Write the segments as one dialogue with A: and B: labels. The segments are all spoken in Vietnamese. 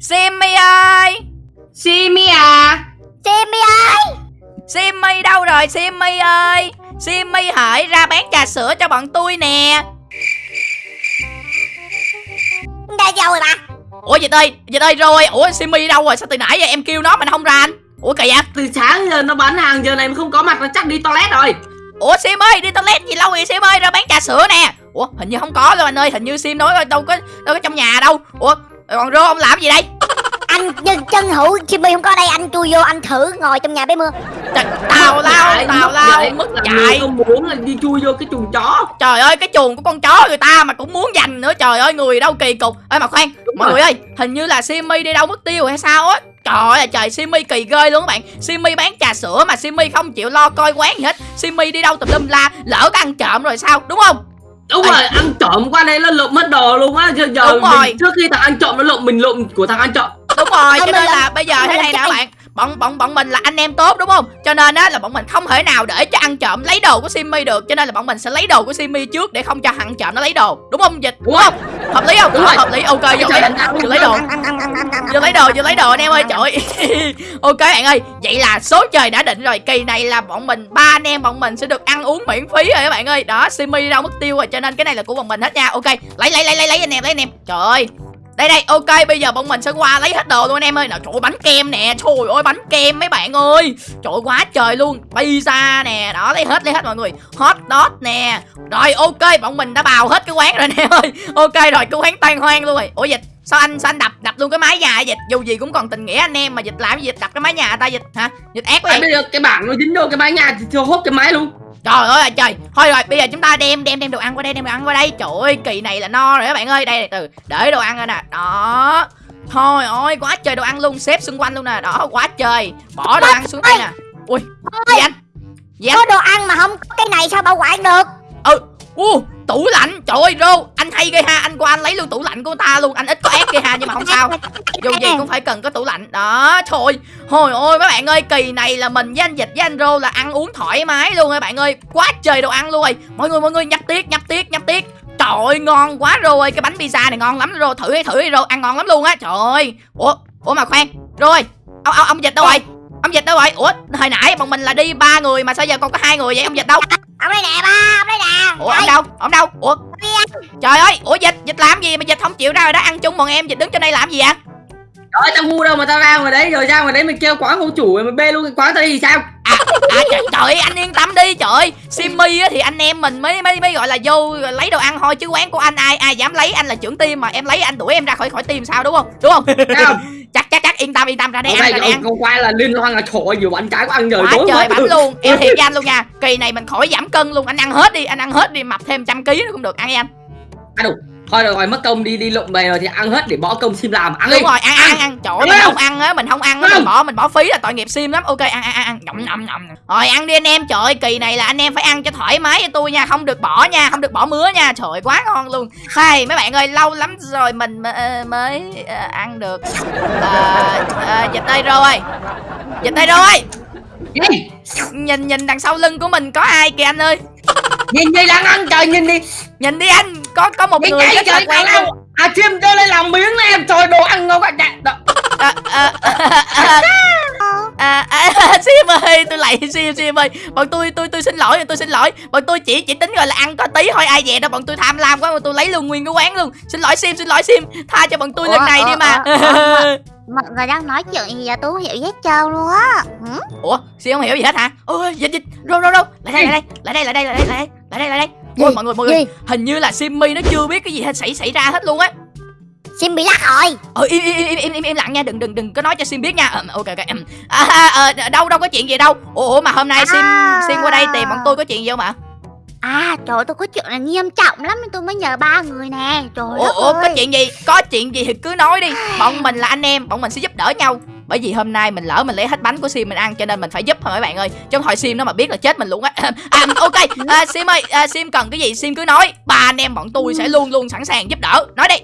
A: Simmy ơi
B: Simi à
C: Simmy ơi
A: Simmy đâu rồi Simmy ơi Simmy hãy ra bán trà sữa cho bọn tôi nè.
C: Ra đâu rồi bà.
A: Ủa dịch ơi Dịch ơi rồi. Ủa Simmy đâu rồi? Sao từ nãy giờ em kêu nó mà nó không ra anh? Ủa vậy
B: Từ sáng giờ nó bán hàng giờ này mà không có mặt nó chắc đi toilet rồi.
A: Ủa Sim ơi đi toilet gì lâu vậy Sim ơi ra bán trà sữa nè. Ủa hình như không có đâu anh ơi. Hình như Sim nói đâu có đâu có trong nhà đâu. Ủa còn Rô ông làm gì đây?
C: Anh chân, chân hữu Simmy không có đây Anh chui vô anh thử ngồi trong nhà bé mưa.
A: Trời, Tào lao tào lao. mất
B: là
A: chạy
B: không muốn là đi chui vô cái chuồng chó?
A: Trời ơi cái chuồng của con chó người ta mà cũng muốn giành nữa Trời ơi người đâu kỳ cục. Ê mà khoan mọi
B: rồi.
A: người ơi Hình như là Simmy đi đâu mất tiêu hay sao á? Trời ơi trời Simmy kỳ ghê luôn các bạn. Simmy bán trà sữa mà Simmy không chịu lo coi quán gì hết. Simmy đi đâu tùm lum la Lỡ có ăn trộm rồi sao đúng không
B: Đúng
A: Ê.
B: rồi, ăn trộm qua đây nó lộn mất đồ luôn á Giờ, giờ
A: Đúng
B: mình-
A: rồi.
B: trước khi thằng ăn trộm nó lộn mình lộn của thằng ăn trộm
A: Đúng rồi, cho nên là bây giờ thế này nè các bạn Bọn bọn bọn mình là anh em tốt đúng không? Cho nên á là bọn mình không thể nào để cho ăn trộm lấy đồ của Simmy được. Cho nên là bọn mình sẽ lấy đồ của Simmy trước để không cho ăn trộm nó lấy đồ. Đúng không Dịch? Đúng không? Hợp lý không?
B: Đúng rồi.
A: Hợp lý, ok, vô lấy, vô lấy đồ. Vô lấy đồ, vô lấy đồ anh em ơi, trời ơi. Ok bạn ơi, vậy là số trời đã định rồi. Kỳ này là bọn mình, ba anh em bọn mình sẽ được ăn uống miễn phí rồi các bạn ơi. Đó, Simmy đi đâu mất tiêu rồi Cho nên cái này là của bọn mình hết nha. Ok, lấy lấy lấy lấy lấy anh em, lấy anh em. Trời ơi đây đây ok bây giờ bọn mình sẽ qua lấy hết đồ luôn anh em ơi. Nào trời ơi, bánh kem nè. Trời ơi bánh kem mấy bạn ơi. Trời ơi, quá trời luôn. Pizza nè. Đó lấy hết lấy hết mọi người. Hot dog nè. Rồi ok bọn mình đã bào hết cái quán rồi anh em ơi. Ok rồi cái quán tan hoang luôn rồi. Ủa dịch sao anh sao anh đập đập luôn cái mái nhà vậy dịch? Dù gì cũng còn tình nghĩa anh em mà dịch làm gì dịch đập cái mái nhà ta dịch hả? Dịch ác quá vậy.
B: Bây giờ cái bảng nó dính vô cái mái nhà thì cho hốt cái máy luôn
A: Trời ơi là trời. Thôi rồi bây giờ chúng ta đem đem đem đồ ăn qua đây Đem đồ ăn qua đây. Trời ơi kỳ này là no rồi các bạn ơi. Đây từ để đồ ăn rồi nè. Đó. Thôi ôi quá trời đồ ăn luôn. Xếp xung quanh luôn nè. Đó quá trời. Bỏ đồ ăn xuống đây nè. Ui Gì anh? Gì anh?
C: Có đồ ăn mà không có cái này sao bảo quản được?
A: Ừ u tủ lạnh. Trời ơi Rô Anh hay ghê ha. Anh qua anh lấy luôn tủ lạnh của ta luôn. Anh ít có ép ghê ha Nhưng mà không sao. Dù gì cũng phải cần có tủ lạnh. Đó thôi hồi ôi mấy bạn ơi kỳ này là mình với anh dịch với anh rô là ăn uống thoải mái luôn các bạn ơi. Quá trời đồ ăn luôn rồi. Mọi người mọi người nhấp tiết nhấp tiết nhấp tiết. Trời ơi ngon quá rô ơi. Cái bánh pizza này ngon lắm rô. Thử đi thử đi rô. Ăn ngon lắm luôn á. Trời ơi. Ủa ủa mà khoan. Rồi ông, ông, ông dịch đâu rồi? Ông dịch đâu rồi ủa hồi nãy bọn mình là đi ba người mà sao giờ còn có hai người vậy? Ông dịch đâu?
C: Ông đây nè ba Ông đây nè.
A: Ủa ông đâu? Ông đâu? Ủa? Trời ơi ủa dịch dịch làm gì mà dịch không chịu ra rồi đó? Ăn chung bọn em dịch đứng trên đây làm gì vậy?
B: Trời tao ngu đâu mà tao ra ngoài đấy rồi ra ngoài đấy mình kêu quán ông chủ rồi mình bê luôn cái quán tao đi thì sao
A: à, à trời, trời ơi, anh yên tâm đi trời Simmy á thì anh em mình mới mới mới gọi là vô lấy đồ ăn thôi chứ quán của anh ai ai dám lấy anh là trưởng team mà em lấy anh đuổi em ra khỏi khỏi team sao đúng không? Đúng không? Chắc chắc chắc yên tâm yên tâm ra đây
B: Ở
A: ăn ra đây ăn
B: con quay là liên hoan là trời vừa bánh trái có ăn giờ
A: quá trời bánh luôn. Em thiệt với anh luôn nha. Kỳ này mình khỏi giảm cân luôn. Anh ăn hết đi anh ăn hết đi mập thêm trăm ký nữa cũng được. Ăn đi anh.
B: À, đủ. Thôi được rồi mất công đi đi lộn về rồi thì ăn hết để bỏ công sim làm. Ăn đi.
A: đúng rồi ăn ăn ăn, trời ơi mình
B: không?
A: ăn á mình không ăn á mình bỏ mình bỏ phí là tội nghiệp sim lắm. Ok ăn ăn ăn ăn. Nhậm nhậm nhậm rồi ăn đi anh em. Trời ơi kỳ này là anh em phải ăn cho thoải mái cho tôi nha. Không được bỏ nha không được bỏ mứa nha. Trời ơi, quá ngon luôn. Hay mấy bạn ơi lâu lắm rồi mình mới, ờ, ăn được. Ờ, dịch tay rồi dịch tay rồi nhìn nhìn đằng sau lưng của mình có ai kìa anh ơi?
B: Nhìn gì đang ăn trời nhìn đi.
A: Nhìn đi anh có có một
B: nhìn
A: người
B: cái
A: rất là quen luôn.
B: À chim cho lên làm miếng này trời đồ ăn ngon quá. Dạ, đó.
A: à, à, à, à, à, Sim ơi tôi lại Sim Sim ơi. Bọn tôi tôi tôi xin lỗi tôi xin lỗi. Bọn tôi chỉ chỉ tính gọi là ăn có tí thôi ai về đâu bọn tôi tham lam quá mà tôi lấy luôn nguyên cái quán luôn. Xin lỗi Sim xin lỗi Sim. Tha cho bọn tôi lần
C: Ủa,
A: này đi
C: ủa,
A: mà.
C: ủa, ủa, Mọi người đang nói chuyện gì vậy? Tôi không hiểu gì hết trơn luôn á. Hử?
A: ủa Sim không hiểu gì hết hả? Ôi dịch dịch. Rô rô rô. Lại đây lại đây lại đây lại đây lại đây lại đây lại đây ôi mọi người mọi người
C: Gì?
A: hình như là Simmy nó chưa biết cái gì hết xảy xảy ra hết luôn á.
C: Sim bị lắc rồi.
A: Ờ im im im im im im lặng nha đừng đừng đừng có nói cho sim biết nha. Ờ, ok ok. À, à, ờ, đâu đâu có chuyện gì đâu. Ủa, mà hôm nay sim
C: À.
A: sim qua đây tìm bọn tôi có chuyện gì không ạ?
C: À trời ơi, tôi có chuyện là nghiêm trọng lắm nên tôi mới nhờ ba người nè. Trời
A: ủa,
C: đất
A: ủa có
C: ơi.
A: chuyện gì? Có chuyện gì thì cứ nói đi. Bọn mình là anh em bọn mình sẽ giúp đỡ nhau bởi vì hôm nay mình lỡ mình lấy hết bánh của sim mình ăn cho nên mình phải giúp thôi mấy bạn ơi. Không thôi sim nó mà biết là chết mình luôn á. À, ok à, sim ơi à, sim cần cái gì sim cứ nói. Ba anh em bọn tôi sẽ luôn luôn sẵn sàng giúp đỡ. Nói đi.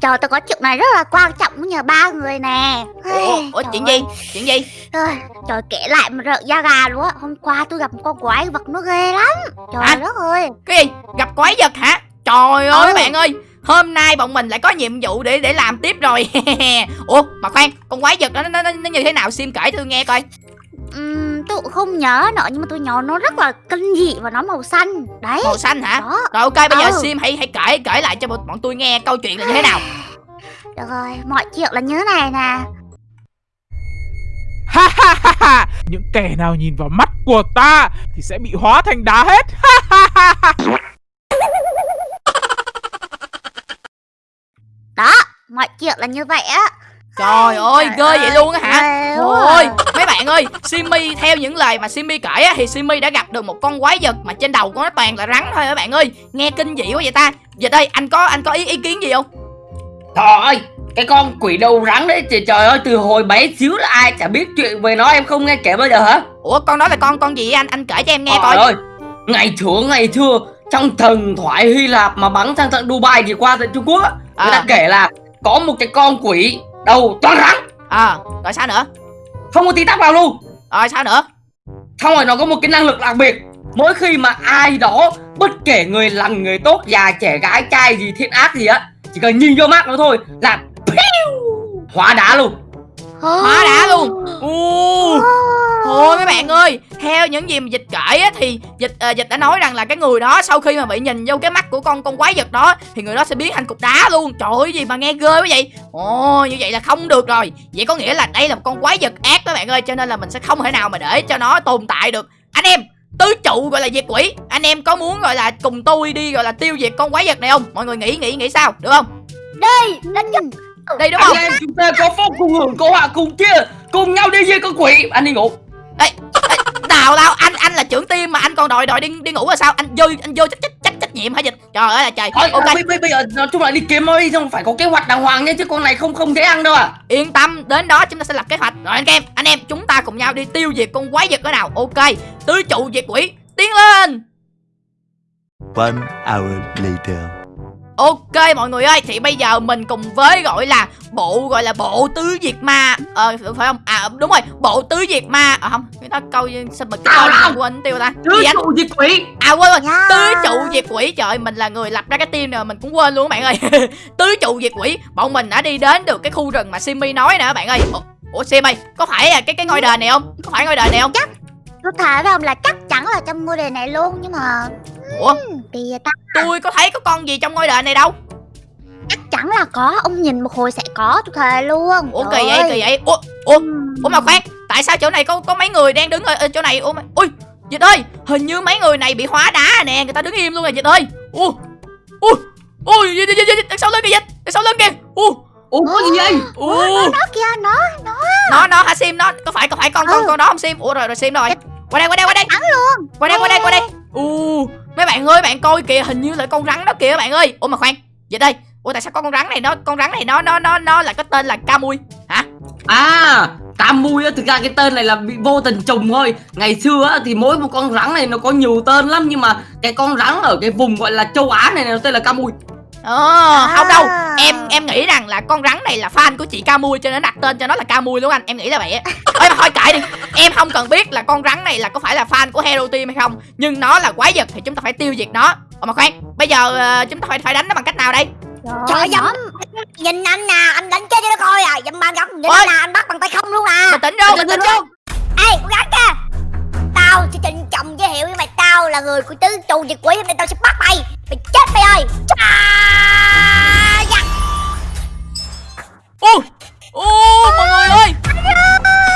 C: Trời tôi có chuyện này rất là quan trọng nhờ ba người nè.
A: Ủa,
C: Ê,
A: ủa
C: trời
A: chuyện
C: ơi.
A: gì chuyện gì?
C: Ơi, Trời kể lại mà rợn da gà luôn á. Hôm qua tôi gặp một con quái vật nó ghê lắm. Trời
A: Hả?
C: đất ơi.
A: cái gì? Gặp quái vật hả? Trời ơi
C: Ừ.
A: bạn ơi hôm nay bọn mình lại có nhiệm vụ để để làm tiếp rồi. Ủa mà khoan con quái vật đó nó, nó, nó như thế nào? Sim kể tôi nghe coi.
C: Ừm, tôi cũng không nhớ nữa nhưng mà tôi nhớ nó rất là kinh dị và nó màu xanh. Đấy.
A: Màu xanh hả?
C: Đó.
A: Rồi ok bây giờ
C: Ừ.
A: sim hãy hãy kể kể lại cho bọn bọn tôi nghe câu chuyện là như thế nào.
C: Được rồi mọi chuyện là như thế này nè.
D: Ha ha ha ha. Những kẻ nào nhìn vào mắt của ta Thì sẽ bị hóa thành đá hết. Ha ha ha ha
C: đó mọi chuyện là như vậy á
A: trời ơi
C: Trời
A: ghê vậy luôn á hả
C: ghê quá
A: Ôi,
C: à.
A: mấy bạn ơi, Simmy theo những lời mà Simmy kể á, thì Simmy đã gặp được một con quái vật mà trên đầu của nó toàn là rắn thôi các bạn ơi. Nghe kinh dị quá vậy ta. Dịch ơi, anh có anh có ý ý kiến gì không?
B: Trời ơi cái con quỷ đầu rắn đấy trời, trời ơi từ hồi bé xíu là ai chả biết chuyện về nó em không nghe kể bao giờ hả
A: Ủa con đó là con con gì anh? Anh kể cho em nghe
B: Trời
A: coi.
B: ơi ngày xưa ngày xưa trong thần thoại Hy Lạp mà bắn sang tận Dubai thì qua tận Trung Quốc á, người ta
A: À.
B: kể là có một cái con quỷ đầu toàn rắn
A: Ờ, rồi sao nữa?
B: không có tí tóc nào luôn
A: Rồi sao nữa?
B: xong rồi nó có một cái năng lực đặc biệt mỗi khi mà ai đó bất kể người lành người tốt già trẻ gái trai gì thiện ác gì á chỉ cần nhìn vô mắt nó thôi là hóa đá luôn
A: Hóa đá luôn. U. Thôi mấy bạn ơi, theo những gì mà dịch kể á, thì dịch ờ, dịch đã nói rằng là cái người đó sau khi mà bị nhìn vô cái mắt của con con quái vật đó thì người đó sẽ biến thành cục đá luôn. Trời ơi gì mà nghe ghê quá vậy. Ồ như vậy là không được rồi. Vậy có nghĩa là đây là một con quái vật ác các bạn ơi, cho nên là mình sẽ không thể nào mà để cho nó tồn tại được. Anh em tứ trụ gọi là diệt quỷ. Anh em có muốn gọi là cùng tôi đi gọi là tiêu diệt con quái vật này không? Mọi người nghĩ nghĩ nghĩ sao? Được không?
C: Đi đến giấc
A: đi đúng
B: anh
A: không?
B: em chúng ta có phúc cùng hưởng có họa cùng chia cùng nhau đi với con quỷ. Anh đi ngủ
A: nào đâu anh anh là trưởng team mà anh còn đòi đòi đi đi ngủ là sao? Anh vô anh vô trách trách trách trách nhiệm hả dịch trời ơi là trời.
B: Thôi
A: ok.
B: bây, bây, bây giờ nói chung là đi kiếm thôi xong phải có kế hoạch đàng hoàng nhé chứ con này không không dễ ăn đâu à
A: yên tâm đến đó chúng ta sẽ lập kế hoạch. Rồi anh em anh em chúng ta cùng nhau đi tiêu diệt con quái vật đó nào. Ok tứ trụ diệt quỷ tiến lên.
E: One hour later.
A: Ok mọi người ơi thì bây giờ mình cùng với gọi là bộ gọi là bộ tứ diệt ma. Ờ phải không? À đúng rồi bộ tứ diệt ma. À không cái đó câu sao mà cái
B: làm.
A: quên tiêu ta?
B: Tứ trụ diệt quỷ.
A: À quên rồi tứ trụ diệt quỷ. Trời ơi, mình là người lập ra cái team này mà mình cũng quên luôn các bạn ơi. Tứ trụ diệt quỷ bọn mình đã đi đến được cái khu rừng mà Simmy nói nè các bạn ơi. Ủa, ủa Simmy có phải là cái cái ngôi đền này không? Có phải ngôi đền này không?
C: Tôi thề với ông là chắc chắn là trong ngôi đền này luôn nhưng mà
A: ủa?
C: Ta?
A: Tôi có thấy có con gì trong ngôi đền này đâu.
C: Chắc chắn là có ông nhìn một hồi sẽ có tôi thề luôn.
A: Ủa kỳ vậy kỳ vậy. ủa ủa
C: Ừm.
A: ủa mà khoan tại sao chỗ này có có mấy người đang đứng ở, chỗ này? Ủa mà ui dịch ơi hình như mấy người này bị hóa đá rồi nè người ta đứng im luôn rồi dịch ơi. Ui ui ui dịch dịch dịch đằng sau lưng kìa dịch đằng sau lưng kìa. Ui
B: ủa có gì vậy?
A: ui
C: nó kia nó
A: nó. Nó hả sim nó có phải có phải con con
C: Ừ.
A: con đó không sim? Ủa rồi rồi sim rồi qua đây qua đây qua đây.
C: Bắn luôn.
A: Qua đây qua đây qua đây. U mấy bạn ơi bạn coi kìa hình như là con rắn đó kìa bạn ơi. Ủa mà khoan vậy đây. Ủa tại sao có con rắn này nó con rắn này nó nó nó nó là có tên là ca mui hả?
B: À cam mui á thực ra cái tên này là bị vô tình trùng thôi. Ngày xưa á thì mỗi một con rắn này nó có nhiều tên lắm nhưng mà cái con rắn ở cái vùng gọi là châu á này nó tên là cam
A: ờ không đâu.
C: À.
A: em em nghĩ rằng là con rắn này là fan của chị ca mui cho nên đặt tên cho nó là ca mui luôn anh. Em nghĩ là vậy á. Ơi mà thôi kệ đi. Em không cần biết là con rắn này là có phải là fan của hero team hay không nhưng nó là quái vật thì chúng ta phải tiêu diệt nó. Ủa mà khoan bây giờ ờ, chúng ta phải phải đánh nó bằng cách nào đây?
C: Trời dám
F: Nhìn anh nè Anh đánh chết cho nó coi à. Dâm ban góc Nhìn
A: Ôi.
F: anh nè Anh bắt bằng tay không luôn à.
A: Bình tĩnh vô bình tĩnh vô
F: Ê con gắn kìa Tao sẽ trịnh trọng giới thiệu với mày Tao là người của tứ trụ diệt quỷ Hôm nay tao sẽ bắt mày. Mày chết mày ơi. À, dạ.
A: ô ô mọi người ơi.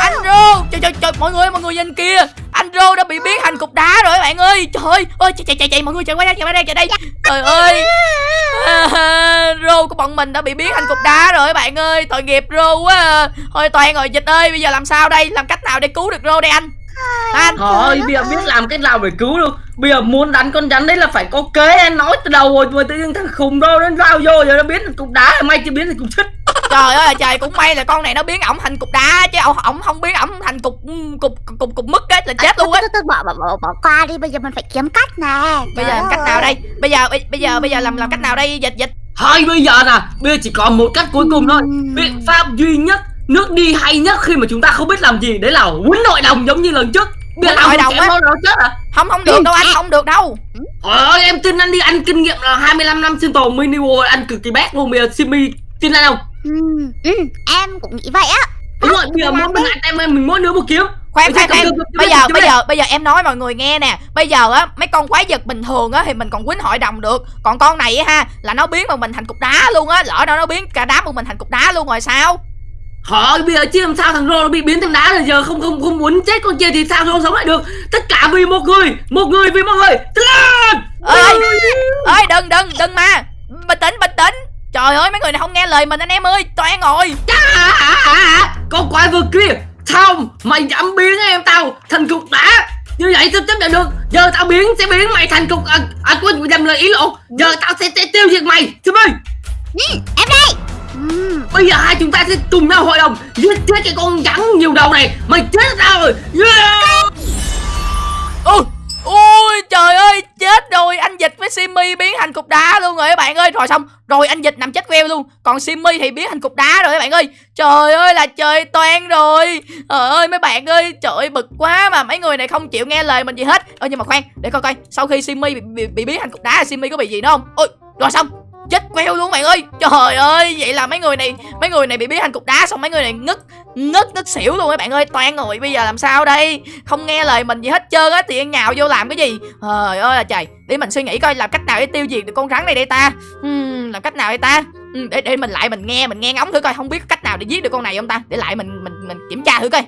A: Anh rô. Trời trời trời mọi người mọi người nhìn kia anh rô đã bị biến thành cục đá rồi các bạn ơi. Trời ơi chạy chạy chạy chạy mọi người chạy qua đây chạy qua đây chạy đây. Trời ơi. À, rô của bọn mình đã bị biến thành cục đá rồi các bạn ơi. Tội nghiệp rô quá à. thôi toàn rồi dịch ơi bây giờ làm sao đây? Làm cách nào để cứu được rô đây anh anh
B: Trời ơi, bây giờ biết làm cách nào để cứu được. Bây giờ muốn đánh con rắn đấy là phải có kế Em nói từ đầu rồi, mà tự nhiên thằng khùng đâu nó vào vô Giờ nó biến thành cục đá, may chưa biến thành cục xích
A: trời ơi trời cũng may là con này nó biến ổng thành cục đá chứ ổng ổng không biến ổng thành cục cục cục cục, mứt á là chết luôn á.
C: bỏ, bỏ, bỏ, bỏ qua đi bây giờ mình phải kiếm cách nè.
A: Bây giờ làm cách nào đây? Bây giờ bây, bây giờ bây giờ làm làm cách nào đây? Dịch dịch.
B: Thôi bây giờ nè, bây giờ chỉ còn một cách cuối cùng thôi. Biện pháp duy nhất, nước đi hay nhất khi mà chúng ta không biết làm gì. Đấy là quýnh nội đồng giống như lần trước.
A: Quýnh
B: ông
A: hội đồng á.
B: chết à?
A: Không không được đâu anh không được đâu.
B: Trời ơi em tin anh đi anh kinh nghiệm là 25 năm sinh tồn mini world anh cực kỳ bét luôn. Bây giờ Simi tin anh không?
C: Ừ, ừ, em cũng nghĩ vậy á.
B: Đúng rồi bây giờ mỗi mình anh em mình mỗi đứa một kiếm.
A: Khoan
B: Bây giờ
A: khoan khoan. bây giờ bây giờ bây giờ em nói mọi người nghe nè. Bây giờ á mấy con quái vật bình thường á thì mình còn quýnh hội đồng được. Còn con này á ha là nó biến một mình thành cục đá luôn á. Lỡ đâu nó biến cả đám một mình thành cục đá luôn rồi sao
B: Thôi bây giờ chứ làm sao thằng Rô nó bị biến thành đá rồi giờ không không không muốn chết con kia thì sao Rô sống lại được. Tất cả vì một người một người vì mọi người. Lên!
A: Ơi ơi đừng đừng đừng mà. Bình tĩnh bình tĩnh. Trời ơi mấy người này không nghe lời mình anh em ơi toàn ngồi
B: con quái vật kia sao mày dám biến em tao thành cục đá. Như vậy tao chấp nhận được. Giờ tao biến sẽ biến mày thành cục à, à quên nhầm lời ý lộn giờ tao sẽ, sẽ tiêu diệt mày. Xin ơi
C: em đây ừ,
B: bây giờ hai chúng ta sẽ cùng nhau hội đồng giết chết cái con rắn nhiều đầu này. Mày chết ra rồi. Yeah!
A: ôi ôi trời ơi chết rồi. Anh dịch với Simmy biến thành cục đá luôn rồi các bạn ơi. Rồi xong rồi anh dịch nằm chết queo luôn. Còn Simmy thì biến thành cục đá rồi các bạn ơi. Trời ơi là trời toan rồi. Trời ơi mấy bạn ơi trời ơi bực quá mà. Mấy người này không chịu nghe lời mình gì hết. Ơ nhưng mà khoan để coi coi. Sau khi Simmy bị, bị, bị biến thành cục đá Simmy có bị gì nữa không? Ôi rồi xong chết queo luôn bạn ơi. Trời ơi vậy là mấy người này mấy người này bị biến thành cục đá xong mấy người này ngất ngất ngất xỉu luôn các bạn ơi. Toan rồi bây giờ làm sao đây? Không nghe lời mình gì hết trơn á thì nhào vô làm cái gì? Trời ơi là trời. Để mình suy nghĩ coi làm cách nào để tiêu diệt được con rắn này đây ta? Hmm, làm cách nào đây ta? Ừ, để để mình lại mình nghe mình nghe ngóng thử coi. Không biết cách nào để giết được con này không ta? Để lại mình mình mình kiểm tra thử coi.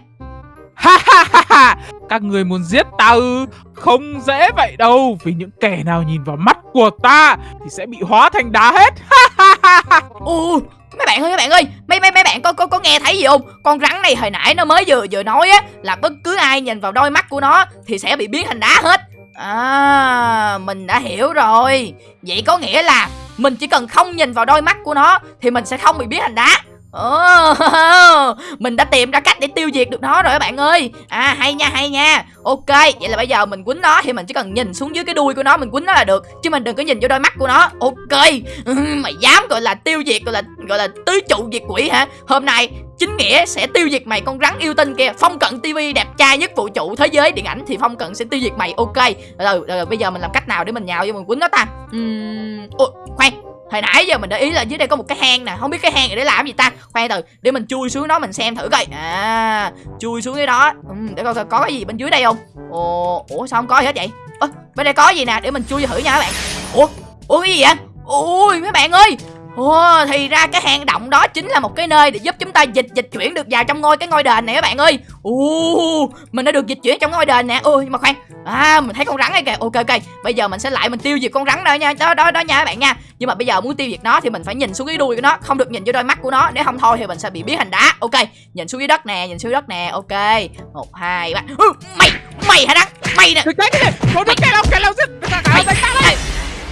D: Ha ha ha ha. Các người muốn giết ta ư? Không dễ vậy đâu Vì những kẻ nào nhìn vào mắt của ta Thì sẽ bị hóa thành đá hết. Ha ha ha ha.
A: Ồ, mấy bạn ơi mấy bạn ơi. Mấy mấy mấy bạn có có có nghe thấy gì không? Con rắn này hồi nãy nó mới vừa vừa nói á là bất cứ ai nhìn vào đôi mắt của nó thì sẽ bị biến thành đá hết. À mình đã hiểu rồi. Vậy có nghĩa là mình chỉ cần không nhìn vào đôi mắt của nó thì mình sẽ không bị biến thành đá. Mình đã tìm ra cách để tiêu diệt được nó rồi các bạn ơi. À hay nha hay nha. Ok vậy là bây giờ mình quýnh nó Thì mình chỉ cần nhìn xuống dưới cái đuôi của nó Mình quýnh nó là được Chứ mình đừng có nhìn vô đôi mắt của nó. Ok Mày dám gọi là tiêu diệt Gọi là gọi là tứ trụ diệt quỷ hả? Hôm nay chính nghĩa sẽ tiêu diệt mày con rắn yêu tinh kia. Phong cận TV đẹp trai nhất vũ trụ thế giới điện ảnh Thì Phong cận sẽ tiêu diệt mày. Ok Rồi, rồi, rồi bây giờ mình làm cách nào để mình nhào vô mình quýnh nó ta? Uhm, khoan Hồi nãy giờ mình để ý là dưới đây có một cái hang nè Không biết cái hang này để làm gì ta? Khoan từ để mình chui xuống đó mình xem thử coi. À chui xuống cái đó. Ừ, Để coi coi có cái gì bên dưới đây không? Ồ Ủa sao không có gì hết vậy? Ơ bên đây có gì nè để mình chui thử nha các bạn. Ủa Ủa cái gì vậy? Ôi mấy bạn ơi Ồ, thì ra cái hang động đó chính là một cái nơi để giúp chúng ta dịch dịch chuyển được vào trong ngôi cái ngôi đền này các bạn ơi. Ồ, mình đã được dịch chuyển trong ngôi đền nè. Ôi nhưng mà khoan. À, mình thấy con rắn này kìa. Ok ok. Bây giờ mình sẽ lại mình tiêu diệt con rắn đó nha. Đó đó đó nha các bạn nha. Nhưng mà bây giờ muốn tiêu diệt nó thì mình phải nhìn xuống cái đuôi của nó, không được nhìn vô đôi mắt của nó, nếu không thôi thì mình sẽ bị biến thành đá. Ok. Nhìn xuống dưới đất nè, nhìn xuống dưới đất nè. Ok. một hai ba Ừ, mày, mày hả đắng? Mày nè.
D: Đừng cái cái này Không được cái nào cái nào giết Cả cả đánh ta đây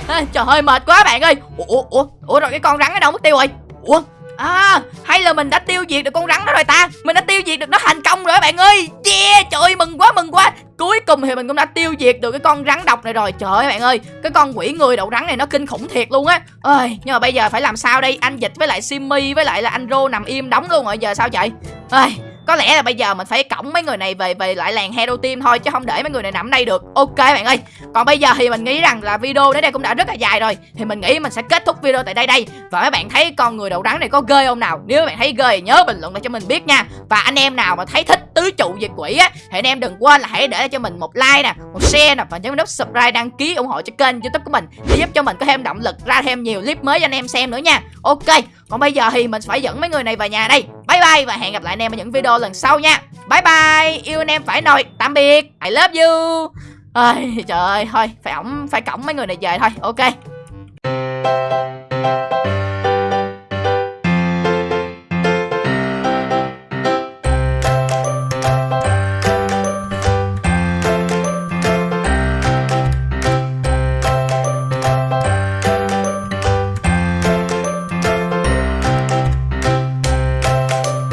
A: À, trời ơi mệt quá bạn ơi. Ủa, ủa ủa ủa rồi cái con rắn ở đâu mất tiêu rồi? Ủa? À hay là mình đã tiêu diệt được con rắn đó rồi ta? Mình đã tiêu diệt được nó thành công rồi bạn ơi. Yeah trời ơi mừng quá mừng quá. Cuối cùng thì mình cũng đã tiêu diệt được cái con rắn độc này rồi. Trời ơi bạn ơi cái con quỷ người đậu rắn này nó kinh khủng thiệt luôn á. Ơi nhưng mà bây giờ phải làm sao đây? Anh dịch với lại simmy với lại là anh rô nằm im đóng luôn rồi. Giờ sao vậy? Ơi có lẽ là bây giờ mình phải cõng mấy người này về về lại làng hero team thôi, chứ không để mấy người này nằm đây được. Ok bạn ơi. Còn bây giờ thì mình nghĩ rằng là video đến đây cũng đã rất là dài rồi. Thì mình nghĩ mình sẽ kết thúc video tại đây đây. Và mấy bạn thấy con người đầu rắn này có ghê không nào? Nếu bạn thấy ghê thì nhớ bình luận lại cho mình biết nha. Và anh em nào mà thấy thích tứ trụ diệt quỷ á, thì anh em đừng quên là hãy để cho mình một like nè, một share nè, và nhấn nút subscribe đăng ký ủng hộ cho kênh youtube của mình. Để giúp cho mình có thêm động lực ra thêm nhiều clip mới cho anh em xem nữa nha. Ok. Còn bây giờ thì mình phải dẫn mấy người này về nhà đây bye bye và hẹn gặp lại anh em ở những video lần sau nha. Bye bye. Yêu anh em phải nồi. Tạm biệt. I love you. Ôi, trời ơi, thôi, phải ổng, phải cổng mấy người này về thôi. Ok.